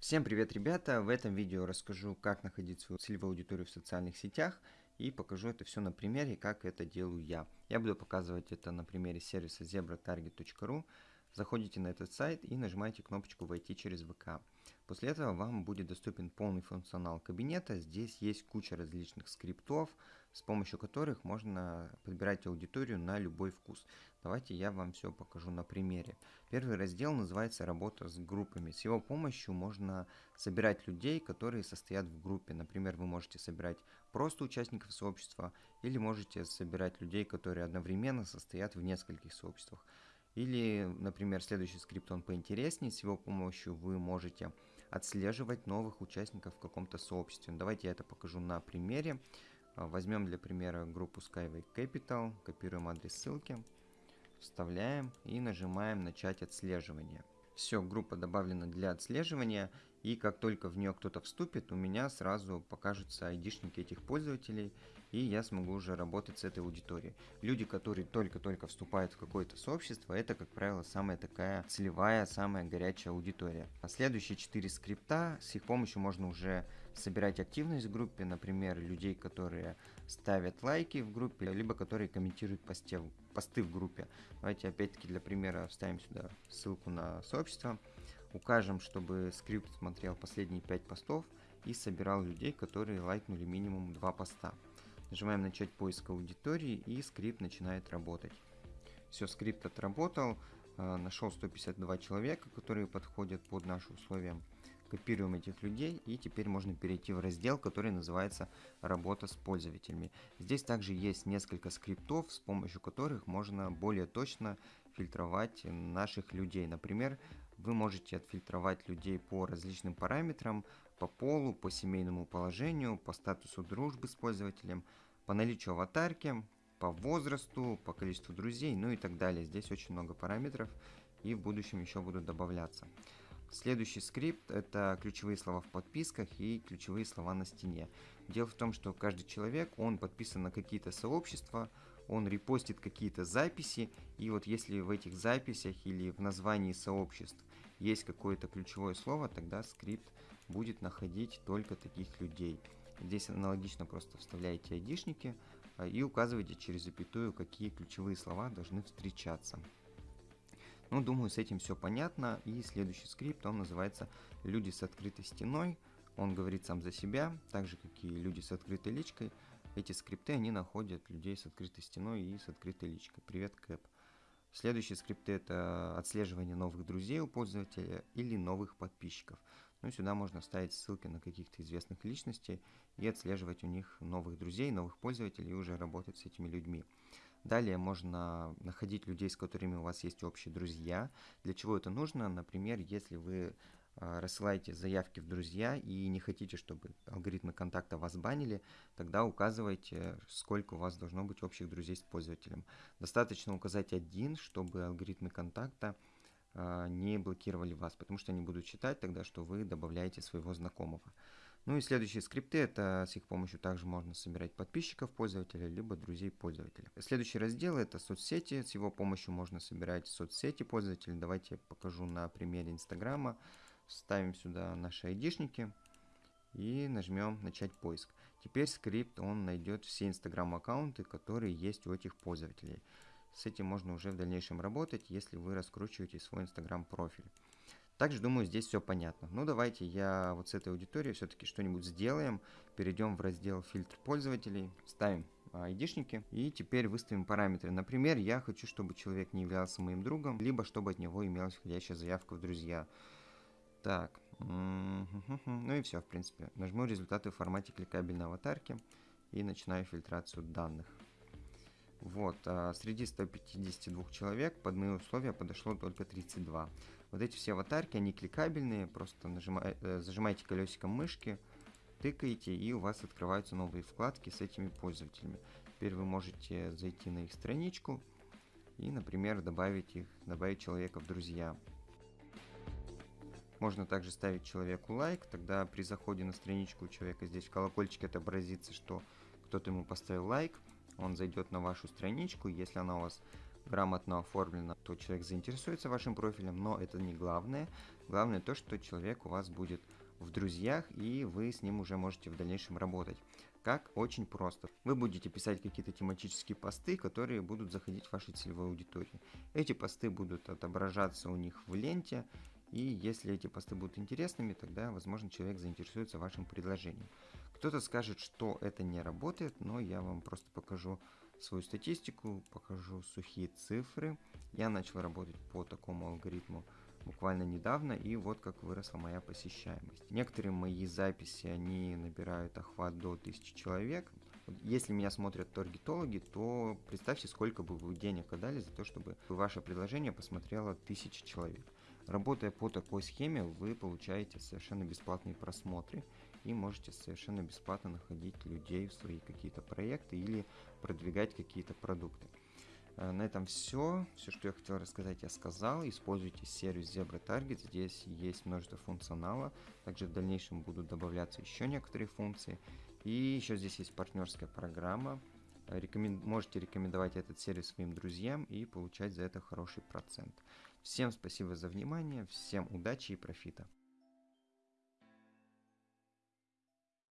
Всем привет, ребята! В этом видео расскажу, как находить свою целевую аудиторию в социальных сетях и покажу это все на примере, как это делаю я. Я буду показывать это на примере сервиса zebratarget.ru. Заходите на этот сайт и нажимаете кнопочку «Войти через ВК». После этого вам будет доступен полный функционал кабинета. Здесь есть куча различных скриптов, с помощью которых можно подбирать аудиторию на любой вкус. Давайте я вам все покажу на примере. Первый раздел называется «Работа с группами». С его помощью можно собирать людей, которые состоят в группе. Например, вы можете собирать просто участников сообщества или можете собирать людей, которые одновременно состоят в нескольких сообществах. Или, например, следующий скрипт, он поинтереснее, с его помощью вы можете отслеживать новых участников в каком-то сообществе. Давайте я это покажу на примере. А, возьмем для примера группу Skyway Capital, копируем адрес ссылки, вставляем и нажимаем «Начать отслеживание». Все, группа добавлена для отслеживания, и как только в нее кто-то вступит, у меня сразу покажутся айдишники этих пользователей, и я смогу уже работать с этой аудиторией. Люди, которые только-только вступают в какое-то сообщество, это, как правило, самая такая целевая, самая горячая аудитория. А следующие четыре скрипта, с их помощью можно уже собирать активность в группе, например, людей, которые ставят лайки в группе, либо которые комментируют посте, посты в группе. Давайте опять-таки для примера вставим сюда ссылку на сообщество. Укажем, чтобы скрипт смотрел последние 5 постов и собирал людей, которые лайкнули минимум 2 поста. Нажимаем начать поиск аудитории и скрипт начинает работать. Все, скрипт отработал, э, нашел 152 человека, которые подходят под наши условия. Копируем этих людей и теперь можно перейти в раздел, который называется «Работа с пользователями». Здесь также есть несколько скриптов, с помощью которых можно более точно фильтровать наших людей. Например, вы можете отфильтровать людей по различным параметрам, по полу, по семейному положению, по статусу дружбы с пользователем, по наличию аватарки, по возрасту, по количеству друзей, ну и так далее. Здесь очень много параметров и в будущем еще будут добавляться. Следующий скрипт это ключевые слова в подписках и ключевые слова на стене. Дело в том, что каждый человек, он подписан на какие-то сообщества, он репостит какие-то записи, и вот если в этих записях или в названии сообществ есть какое-то ключевое слово, тогда скрипт будет находить только таких людей. Здесь аналогично просто вставляете айдишники а, и указываете через запятую, какие ключевые слова должны встречаться. Ну, думаю, с этим все понятно. И следующий скрипт, он называется «Люди с открытой стеной». Он говорит сам за себя, так же, как и люди с открытой личкой. Эти скрипты, они находят людей с открытой стеной и с открытой личкой. Привет, Кэп. Следующие скрипты это отслеживание новых друзей у пользователя или новых подписчиков. Ну, сюда можно ставить ссылки на каких-то известных личностей и отслеживать у них новых друзей, новых пользователей и уже работать с этими людьми. Далее можно находить людей, с которыми у вас есть общие друзья. Для чего это нужно? Например, если вы рассылаете заявки в друзья и не хотите, чтобы алгоритмы контакта вас банили, тогда указывайте, сколько у вас должно быть общих друзей с пользователем. Достаточно указать один, чтобы алгоритмы контакта а, не блокировали вас, потому что они будут считать тогда, что вы добавляете своего знакомого. Ну и следующие скрипты, это с их помощью также можно собирать подписчиков пользователя, либо друзей пользователя. Следующий раздел это соцсети, с его помощью можно собирать соцсети пользователя. Давайте я покажу на примере Инстаграма. Ставим сюда наши айдишники и нажмем начать поиск. Теперь скрипт он найдет все инстаграм аккаунты, которые есть у этих пользователей. С этим можно уже в дальнейшем работать, если вы раскручиваете свой инстаграм профиль. Также, думаю, здесь все понятно. Ну, давайте я вот с этой аудиторией все-таки что-нибудь сделаем. Перейдем в раздел фильтр пользователей, ставим айдишники и теперь выставим параметры. Например, я хочу, чтобы человек не являлся моим другом, либо чтобы от него имелась входящая заявка в друзья. Так, ну и все, в принципе. Нажму результаты в формате кликабельной аватарки и начинаю фильтрацию данных. Вот, а среди 152 человек под мои условия подошло только 32. Вот эти все аватарки, они кликабельные, просто нажимай, э, зажимаете колесиком мышки, тыкаете, и у вас открываются новые вкладки с этими пользователями. Теперь вы можете зайти на их страничку и, например, добавить их, добавить человека в друзья. Можно также ставить человеку лайк, тогда при заходе на страничку у человека здесь в колокольчике отобразится, что кто-то ему поставил лайк, он зайдет на вашу страничку, если она у вас грамотно оформлено, то человек заинтересуется вашим профилем, но это не главное. Главное то, что человек у вас будет в друзьях, и вы с ним уже можете в дальнейшем работать. Как? Очень просто. Вы будете писать какие-то тематические посты, которые будут заходить в вашей целевой аудитории. Эти посты будут отображаться у них в ленте, и если эти посты будут интересными, тогда, возможно, человек заинтересуется вашим предложением. Кто-то скажет, что это не работает, но я вам просто покажу свою статистику, покажу сухие цифры. Я начал работать по такому алгоритму буквально недавно, и вот как выросла моя посещаемость. Некоторые мои записи, они набирают охват до 1000 человек. Если меня смотрят таргетологи, то представьте, сколько бы вы денег отдали за то, чтобы ваше предложение посмотрело 1000 человек. Работая по такой схеме, вы получаете совершенно бесплатные просмотры и можете совершенно бесплатно находить людей в свои какие-то проекты или продвигать какие-то продукты. Э, на этом все. Все, что я хотел рассказать, я сказал. Используйте сервис Zebra Target. Здесь есть множество функционала. Также в дальнейшем будут добавляться еще некоторые функции. И еще здесь есть партнерская программа. Рекомен... Можете рекомендовать этот сервис своим друзьям и получать за это хороший процент. Всем спасибо за внимание, всем удачи и профита.